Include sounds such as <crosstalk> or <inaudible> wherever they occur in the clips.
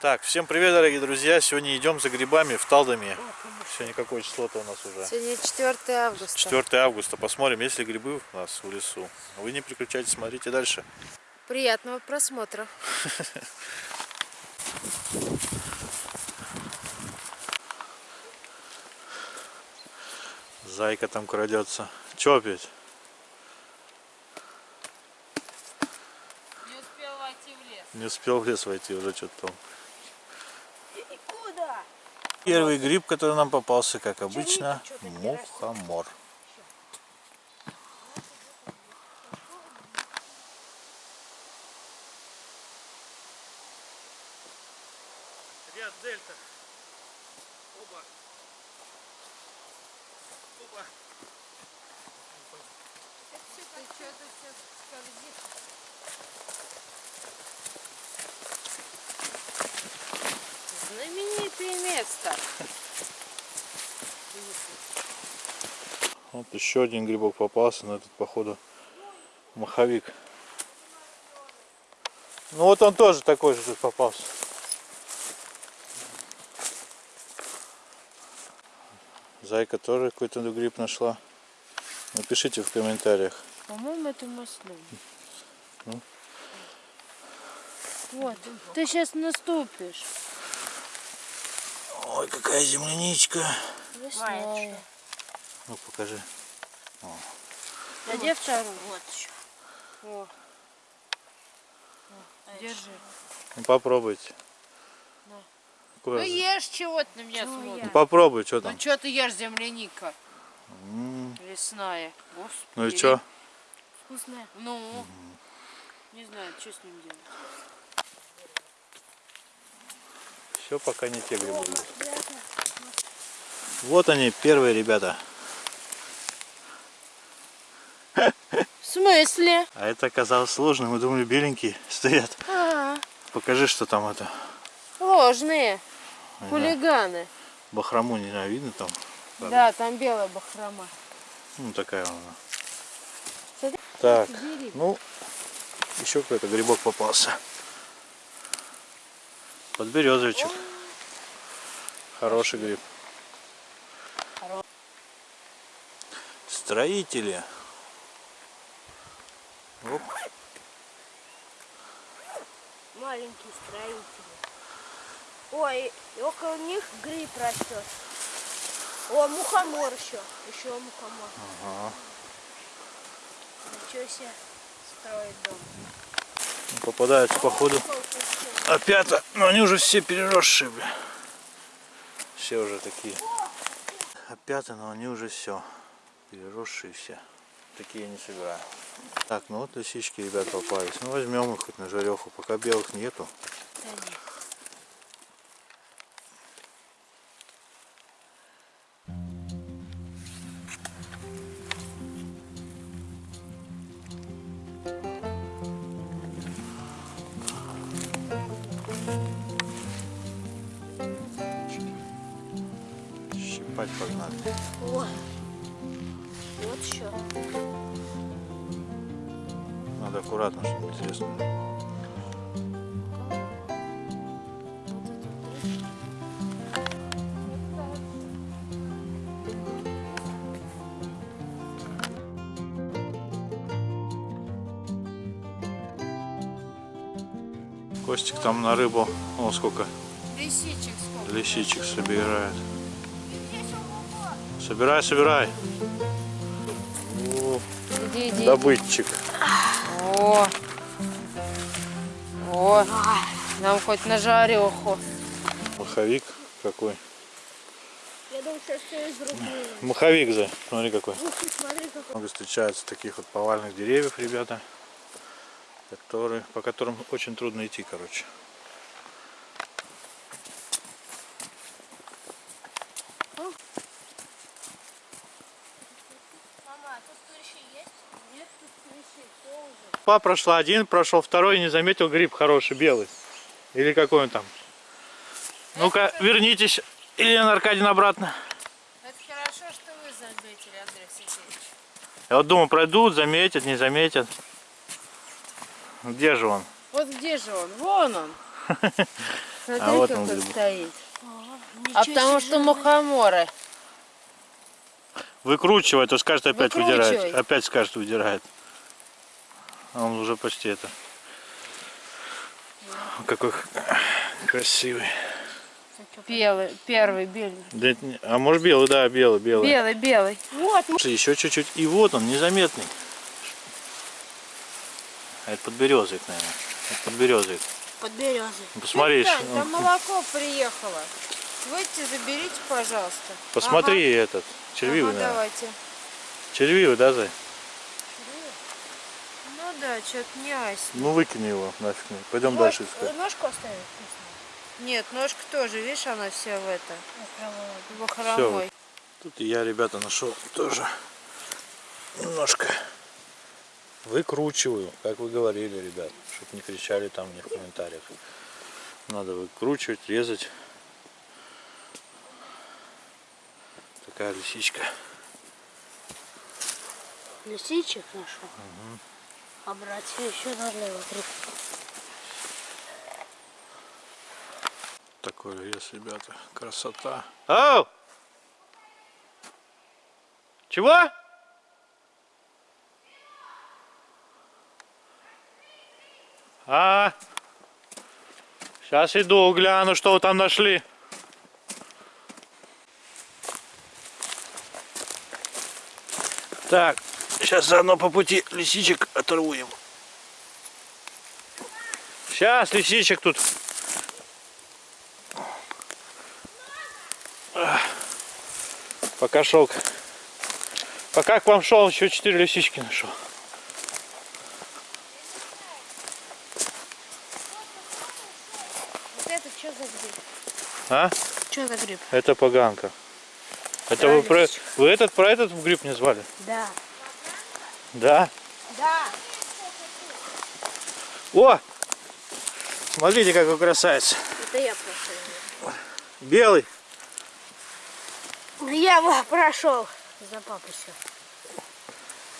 Так, всем привет, дорогие друзья! Сегодня идем за грибами в Талдоме. Сегодня какое число-то у нас уже? Сегодня 4 августа. 4 августа. Посмотрим, есть ли грибы у нас в лесу. Вы не переключайтесь, смотрите дальше. Приятного просмотра. <laughs> Зайка там крадется. Че опять? Не успел войти в лес. Не успел в лес войти, уже что-то там. Куда? Первый гриб, который нам попался, как обычно, мухомор. Еще один грибок попался, но этот, походу, маховик. Ну вот он тоже такой же тут попался. Зайка тоже какой-то гриб нашла. Напишите в комментариях. По-моему, это маслин. Ну. Вот, ты сейчас наступишь. Ой, какая земляничка. Весной. Ну покажи. Надев вторую. Вот еще. О. Держи. Ну попробуйте. Какое Ну ешь чего ты на меня Ну, смотришь. попробуй, что там. Ну что ты ешь, земляника М, лесная? Господи. Ну и что? Вкусная. Ну, не знаю, что с ним делать. Все пока не те грибы. Вот они, первые ребята. Смысле? А это оказалось сложно. Мы думали, беленькие стоят. А, Покажи, что там это. ложные. Хулиганы. Бахрому не знаю, видно там? Да, там белая бахрома. Ну, такая она. Смотри, Так, ну, еще какой-то грибок попался. Подберезовичек. Хороший гриб. Строители. Маленькие строители. Ой, и около них гриб растет. О, мухомор еще. Еще мухомор. Ага. Ничего себе строит дом. Ну, Попадаются походу опята, но они уже все переросшие, бля. Все уже такие. Опята, но они уже все. Переросшие все. Такие не собираю. Так, ну вот лисички, ребят, попались. Ну возьмем их хоть на жареху, пока белых нету. Щипать погнали. О, аккуратно, чтобы не треснуло. Костик там на рыбу, о сколько Лисичек сколько? лисичек собирает. Собирай, собирай. О, Иди, иди. добытчик. О. О. Нам хоть на жареху. Маховик какой. Я думаю, что все из. Маховик за, смотри какой. Смотри, какой. Много встречается таких вот повальных деревьев, ребята, которые, по которым очень трудно идти, короче. Мама, а тут клещи есть? Нет, тут клещи тоже. Па прошла один, прошел второй, не заметил гриб хороший, белый. Или какой он там. Ну-ка, вернитесь, Елена Аркадьевна, обратно. заметили, Андрей Сергеевич? Я вот думаю, пройдут, заметят, не заметят. Где же он? Вот где же он? Вон он. Смотри, <laughs> А вот как он он стоит. А потому что мухоморы. Выкручивает, то скажет опять выдирает. Опять скажет выдирает. А он уже почти это. Какой красивый. Белый, первый, белый. Да а может белый, да, белый, белый. Белый, белый. Вот, Еще чуть-чуть. И вот он, незаметный. А это подберезовик, наверное. Это подберезовик. Под березой. Ну, Посмотри, Тань, ш- там молоко приехало. Выйдите, заберите, пожалуйста. посмотри этот. Ага, Червивый, ага, наверное. давайте. Червивый, да, Зай? Ну да, что-то не ась. Ну выкини его нафиг. Пойдем Вот, дальше искать. Ножку оставить? Нет, ножка тоже, видишь, она вся в это, бахромой. Тут и я, ребята, нашел тоже немножко выкручиваю, как вы говорили, ребят, чтобы не кричали там мне в комментариях. Надо выкручивать, резать. Такая лисичка. Лисичек нашел. А братья еще три. Такой лес, ребята. Красота. Ау! Чего? А, сейчас иду, гляну, что вы там нашли. Так, сейчас заодно по пути лисичек оторву им. Сейчас лисичек тут Пока шел. Пока к вам шел, еще четыре лисички нашел. Вот это что за гриб? А? Что за гриб? Это поганка. Это вы, про... вы этот про этот гриб не звали? Да. Да. Да. О! Смотрите, какой красавец. Это я прошел. Белый. Я его прошел. За папой все.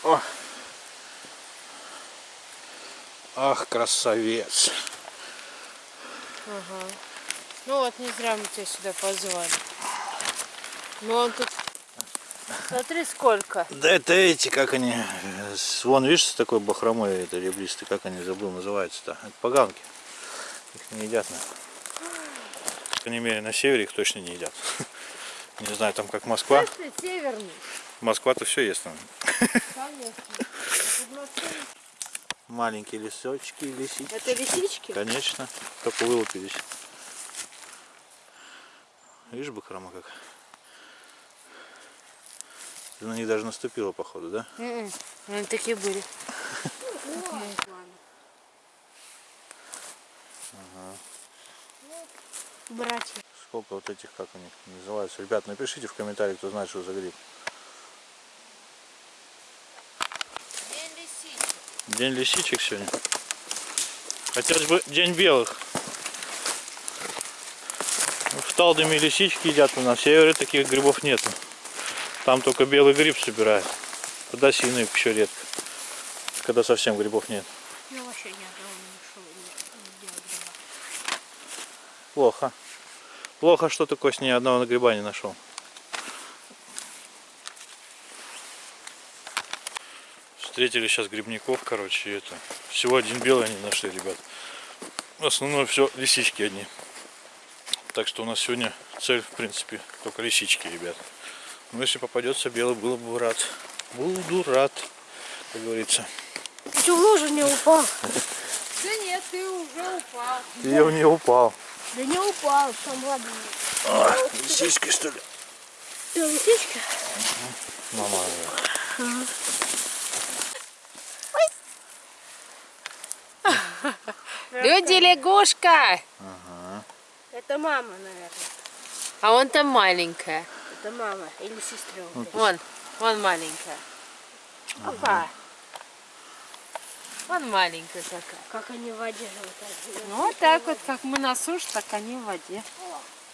О. Ах, красавец. Ага. Ну вот, не зря мы тебя сюда позвали. Ну он тут... Смотри, сколько. Да это эти, как они, э, вон видишь, с такой бахромой, это ребристый, как они, забыл, называется-то. Это поганки. Их не едят, наверное. По крайней мере, на севере их точно не едят. <laughs> Не знаю, там как Москва. Северный. Москва-то все ест. Конечно. <laughs> Маленькие лесочки, лисички. Это лисички? Конечно, только вылупились. Видишь, бахрома как? Ты на них даже наступила, походу, да? М-м, Они такие были. Братья. Сколько вот этих, как они называются? Ребят, напишите в комментариях, кто знает, что за гриб. День лисичек сегодня. Хотелось бы день белых. Ну, В Талдоме лисички едят, на севере таких грибов нету. Там только белый гриб собирают. Подосиновик еще редко. Когда совсем грибов нет. Я вообще ни одного не нашел. Плохо. Плохо, что ты, Кость, ни одного гриба не нашел. Встретили сейчас грибников, короче, и это. Всего один белый они нашли, ребят. В основном все лисички одни. Так что у нас сегодня цель, в принципе, только лисички, ребят. Но если попадется белый, было бы рад. Буду рад, как говорится. Ты что, в лужу не упал? Да нет, ты уже упал. Я в нее упал. Да не упал, там ладно. А, лисички, что ли? Ты лисичка? Нормально. Люди лягушка. Это мама, наверное. А он там маленькая. Это мама или сестренка. Вон, вон маленькая. Опа. Вон маленькая такая. Как они в воде живут. так. Ну вот так вот, как мы на суше, так они в воде.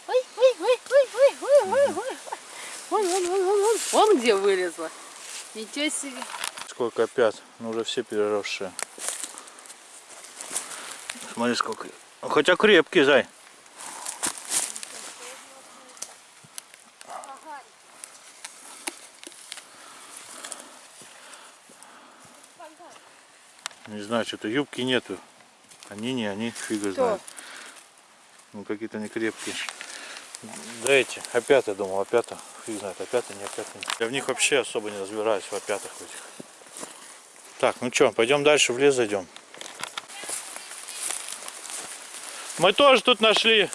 Ой, ой, ой, ой, ой, ой, ой, ой. вон, вон, вон, вон, вон. Вон где вылезла. Ничего себе. Сколько опят, ну уже все переросшие. Смотри сколько. Хотя крепкий, зай. Не знаю, что-то юбки нету. Они не, они фига Кто? знает. Ну какие-то не крепкие. Да эти, опята, думал, опята. Фиг знает, опята, не опята. Я в них вообще особо не разбираюсь, в опятах в этих. Так, ну что, пойдем дальше в лес зайдем. Мы тоже тут нашли.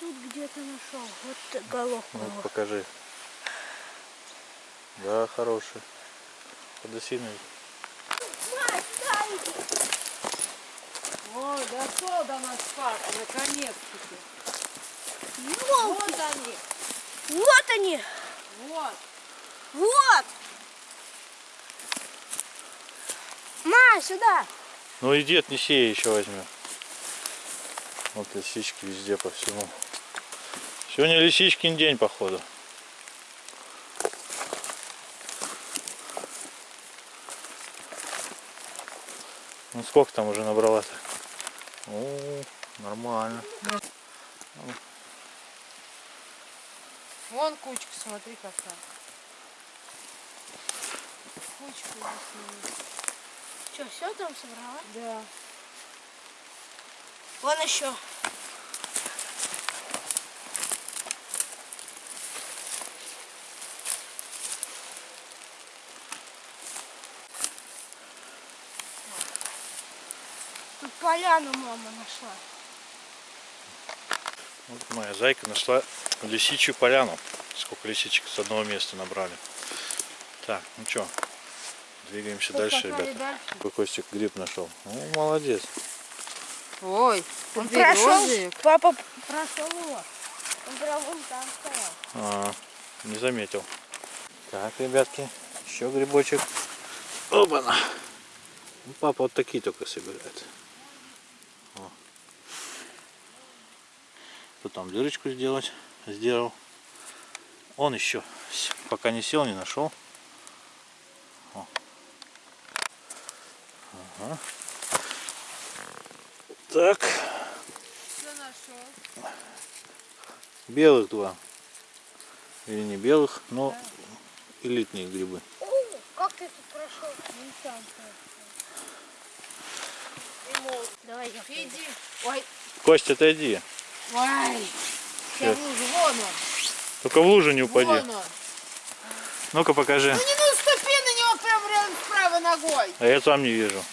Тут где-то нашел. Вот головку. Ну, покажи. Да, хороший. Подосиновый. Ой, дошел до нас папа, наконец-таки. Вот Вот они. Вот они. Вот. Вот. Ма, сюда. Ну иди отнеси еще возьмем. Вот лисички везде по всему. Сегодня лисичкин день, походу. Ну сколько там уже набрала-то? О, нормально. Вон кучка, смотри какая. Кучка здесь Что, все там собрала? Да. Вон еще. Тут поляну мама нашла. Вот моя зайка нашла лисичью поляну. Сколько лисичек с одного места набрали. Так, ну что, двигаемся дальше, Поскакали ребята. дальше. Какой Костик гриб нашел. Ну, молодец. Ой, Он прошел, папа прошел его. Он прям вон там стоял. А, не заметил. Так, ребятки, еще грибочек. Оба-на. Ну, папа вот такие только собирает. Тут там дырочку сделать, сделал. Он еще пока не сел, не нашел. О. Ага. Так, Что белых два. Или не белых, но элитные грибы. Как ты тут прошел? Давай я. Иди. Ой, Кость, отойди. Ой. Сейчас лужу. Вон он. Только в лужу не упади. Ну-ка покажи. Ну не наступи на него прям рядом с правой ногой. А я сам не вижу.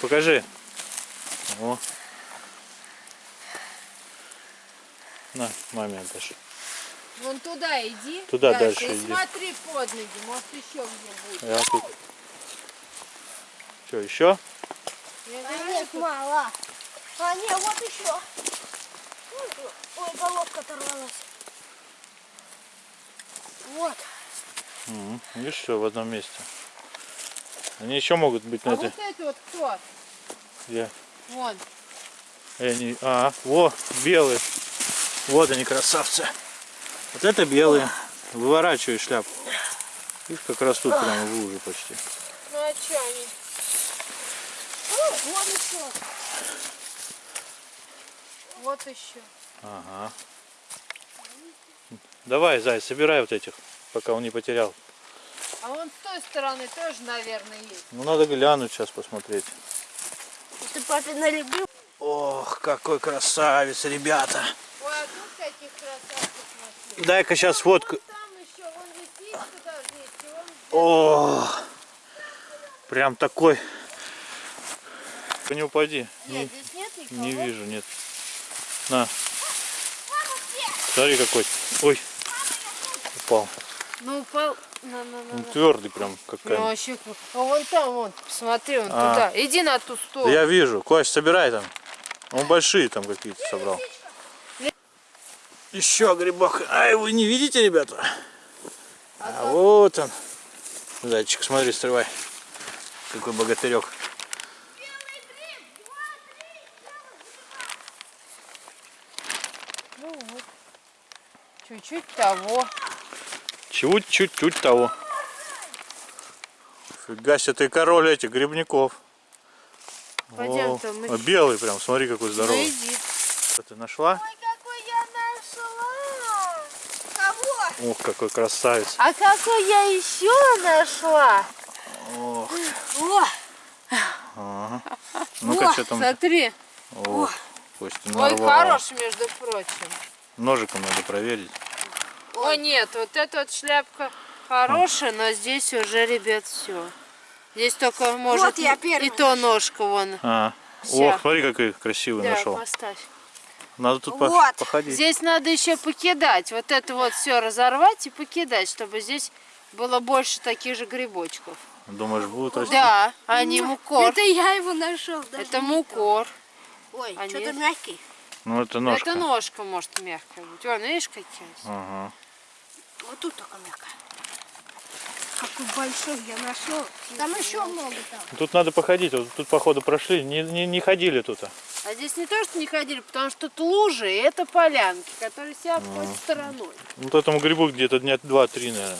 Покажи. О. На, маме отдашь. Вон туда иди. Туда дальше и иди. смотри под ноги, может еще где будет. Я тут. Что, еще? Я А говорю, нет, мало. А нет, вот еще. Ой, головка оторвалась. Вот. Мгм. Видишь, все в одном месте. Они еще могут быть на А этой. вот это вот кто? Где? Вон. Они- А, во, белые. Вот они, красавцы. Вот это белые. Выворачивай шляпу. Видишь, как растут прямо в луже почти. Ну а что они? О, вот еще. Вот еще. Ага. Давай, Зай, собирай вот этих, пока он не потерял. А вон с той стороны тоже, наверное, есть. Ну, надо глянуть сейчас посмотреть. Ты папин налюбил? Ох, какой красавец, ребята. Ой, а тут таких красавцев нашли. Дай-ка сейчас фотку. О, прям такой. Не упади. Нет, здесь нет никого. Не вижу, нет. На. Смотри какой. Ой. Упал. Ну, упал. На, на, на, Он на. твердый прям, как Ну, камень. вообще, как- а вон там, вон, посмотри, вон А. туда. Иди на ту Да сторону. я вижу. Кость, собирай там. Он большие там какие-то собрал. Еще грибок. Ай, вы не видите, ребята? А вот он. Зайчик, смотри, срывай. Какой богатырек. Ну вот. Че, чуть того. Чуть-чуть того. Фига себе, ты король этих грибников. Пойдем-то О, мы- а белый прям, смотри какой Ну здоровый. иди. Что ты нашла? Ой, какой я нашла! Кого? Ух, какой красавец. А какой я еще нашла? Ох, О, ага. Ну-ка, О, что там? Смотри. Ох, Костя Ой, хороший, между прочим. Ножиком надо проверить. О, нет, вот эта вот шляпка хорошая, но здесь уже, ребят, все. Здесь только может я и- первый и то ножка вон. А, Всё. ох, смотри, какой красивый Да, нашел. поставь. Надо тут Вот. походить. Здесь надо еще покидать. Вот это вот все разорвать и покидать, чтобы здесь было больше таких же грибочков. Думаешь, будут расти? Да, они мукор. это я его нашел. Это мукор. Ой, а что-то мягкий. Ну, это ножка. Это ножка может мягкая быть. Вон, видишь, какие? Ага. Вот тут только мягкая. Какой большой я нашел. Там еще много там. Тут надо походить. Вот тут, походу, прошли. Не, не, не ходили тут. А здесь не то, что не ходили, потому что тут лужи, и это полянки, которые себя обходят стороной. Вот этому грибу где-то дня два-три, наверное.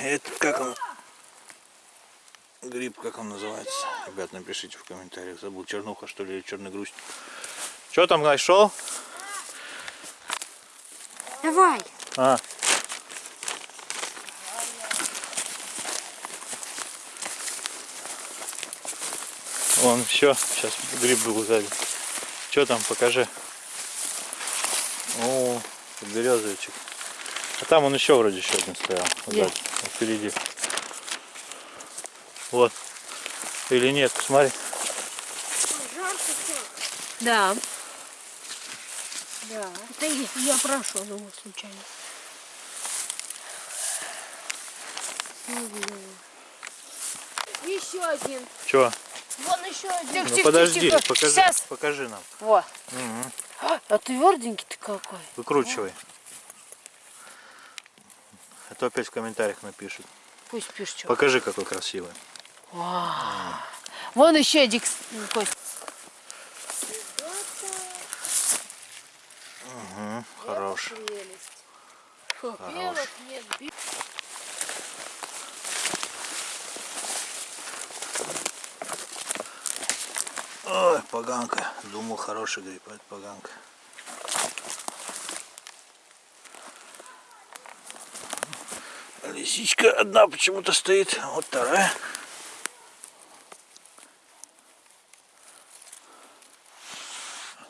Это как он? Гриб, как он называется? Ребят, напишите в комментариях. Забыл, чернуха что ли или черный грусть. Что там нашел? Давай. А. Вон все, сейчас гриб был сзади. Что там, покажи. О, березовичек. А там он еще вроде еще один стоял. Где? вот впереди. Вот. Или нет, посмотри. Жарко все. Да. Да. Это я, я прошел его случайно. Еще один. Че? Вон еще один. Тихо, Ну тихо, подожди, тихо. покажи, Сейчас. покажи нам. Вот. Мгм. А тверденький ты какой. Выкручивай. А то опять в комментариях напишут. Пусть пишет что. Покажи, какой красивый. Вон еще один. Кость. Угу, хорош. Нет. бе- Ой, поганка. Думал, хороший гриб, а это поганка. Лисичка одна почему-то стоит. Вот вторая.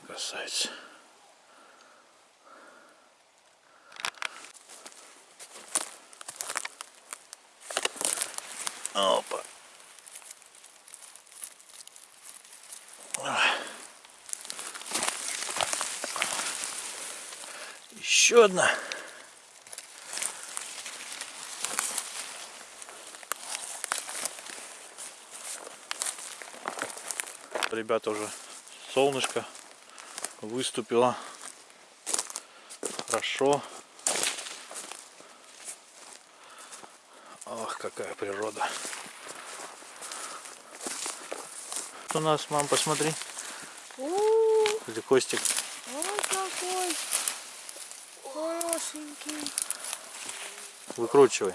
Красавица. Опа. Еще одна. Ребята уже солнышко выступило. Хорошо. Ох, какая природа. У нас, мам, посмотри. У, Где Костик. Ой, какой хорошенький. Выкручивай.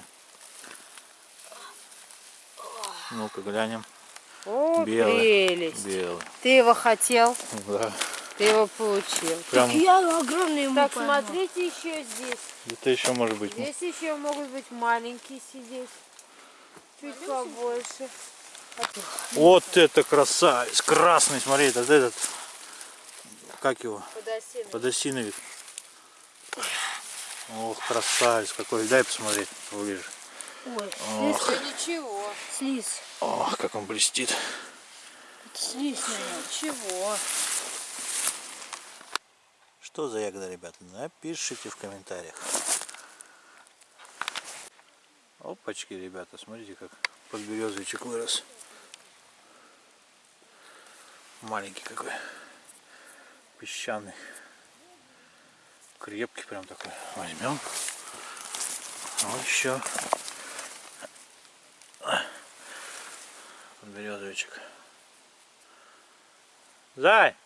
Ну-ка глянем. О, Белый. прелесть. Белый. Ты его хотел, Да. ты его получил. Прям Я огромный ему Так, поймал. смотрите еще здесь. где-то еще может быть. Здесь еще могут быть маленькие сидеть. Чуть побольше. Вот это красавец. Красный, смотри, это этот. Как его? Подосиновик. Подосиновик. Ох, красавец какой. Дай посмотреть поближе. Ой, Ох, ничего, слизь. ох, как он блестит. Это слизь, наверное. ничего. Что за ягода, ребята? Напишите в комментариях. Опачки, ребята, смотрите, как подберезовичек вырос. Маленький какой. Песчаный. Крепкий прям такой. Возьмем. Вот еще. Подберезовичек. Зай!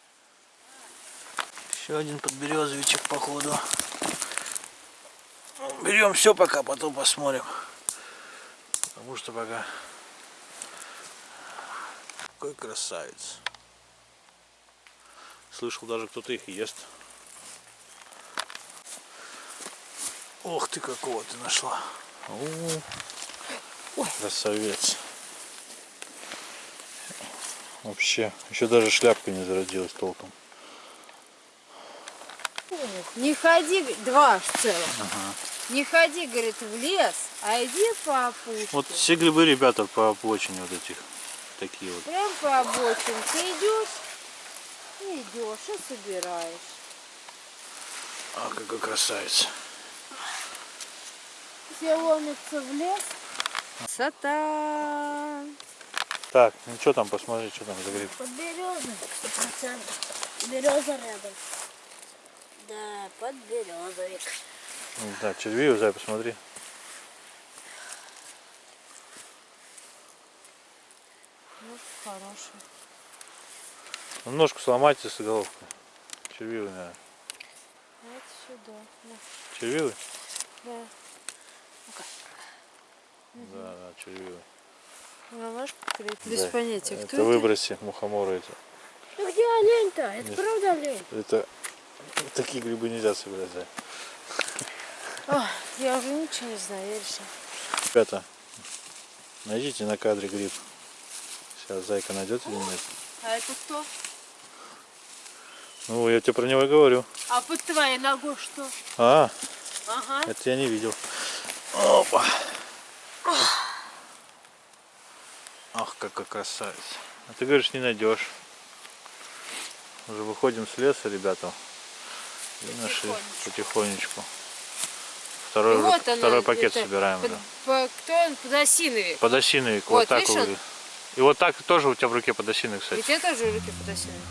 Еще один подберезовичек походу. Берем все пока, потом посмотрим. Потому что пока... Какой красавец. Слышал, даже кто-то их ест. Ох ты, какого ты нашла. О, красавец. Вообще, еще даже шляпка не зародилась толком. Не ходи, два в целом. Не ходи, говорит, в лес, а иди по опушке. Вот все грибы, ребята, по обочине вот этих. Такие вот. Прям по обочинке идешь, и идешь, и собираешь. А, какой красавец. Все ломятся в лес. Красота. Так, ну что там, посмотри, что там за гриб. Под березой, сто процентов. Береза рядом. Да, под березовик. Да, червивый, зай, посмотри. Хороший. Ну, ножку сломайте с головкой. Червивый, наверное. А это сюда. На, Червивый? да. Да, да, червивый. Ну, можешь покрыть? Без Да. понятия, кто это это? выброси мухоморы эти. Ну где олень-то? Это Нет. правда олень? Это такие грибы нельзя собирать, зай. Ой, я уже ничего не знаю, я решила. Ребята, найдите на кадре гриб. Сейчас зайка найдет или нет. А это кто? Ну, я тебе про него и говорю. А под твоей ногой что? А, Ага. это я не видел. Опа. Ах, какой красавец. А ты говоришь, не найдешь. Уже выходим с леса, ребята. И нашли потихонечку. Второй, уже- вот она, второй пакет собираем. Под, да. по- кто он? Подосиновик. Подосиновик. Вот, Вот, так выглядит. И вот так тоже у тебя в руке подосиновик, кстати. Ведь я тоже в руки подосиновик.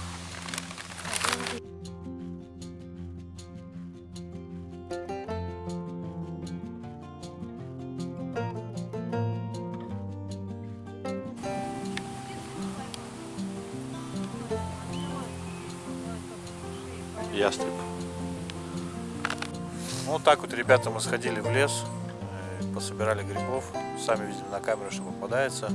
ястреб. Ну вот так вот, ребята, мы сходили в лес, э, пособирали грибов. Сами видим на камеру, что попадается.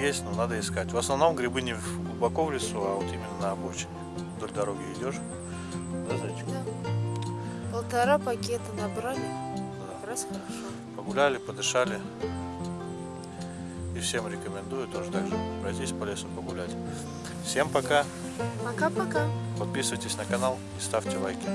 Есть, но надо искать. В основном грибы не глубоко в лесу, а вот именно на обочине. Вдоль дороги идешь. Да, зайчик? Полтора пакета набрали. Да. Как раз хорошо. Погуляли, подышали. И всем рекомендую тоже так же пройтись по лесу погулять. Всем пока. Пока-пока. Подписывайтесь на канал и ставьте лайки.